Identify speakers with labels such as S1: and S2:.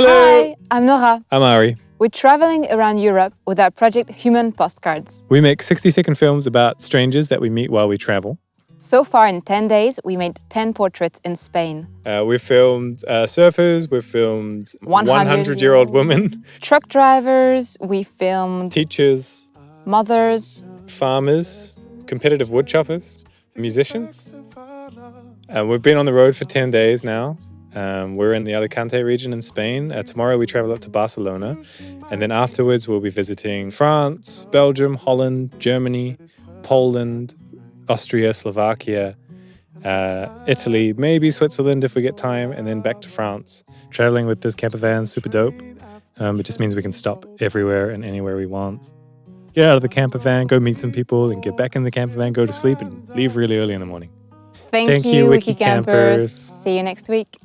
S1: Hello.
S2: Hi, I'm Nora.
S1: I'm Ari.
S2: We're traveling around Europe with our project Human Postcards.
S1: We make 60 second films about strangers that we meet while we travel.
S2: So far, in 10 days, we made 10 portraits in Spain.
S1: Uh, we've filmed uh, surfers, we've filmed 100 year old women,
S2: Truck drivers, we filmed
S1: teachers,
S2: mothers,
S1: farmers, competitive woodchoppers, musicians. And we've been on the road for 10 days now. Um, we're in the Alicante region in Spain. Uh, tomorrow we travel up to Barcelona. And then afterwards, we'll be visiting France, Belgium, Holland, Germany, Poland, Austria, Slovakia, uh, Italy, maybe Switzerland if we get time, and then back to France. Traveling with this camper van, super dope. Um, it just means we can stop everywhere and anywhere we want. Get out of the camper van, go meet some people, and get back in the camper van, go to sleep, and leave really early in the morning.
S2: Thank,
S1: Thank
S2: you,
S1: you,
S2: Wiki
S1: Wiki
S2: Campers.
S1: Campers.
S2: See you next week.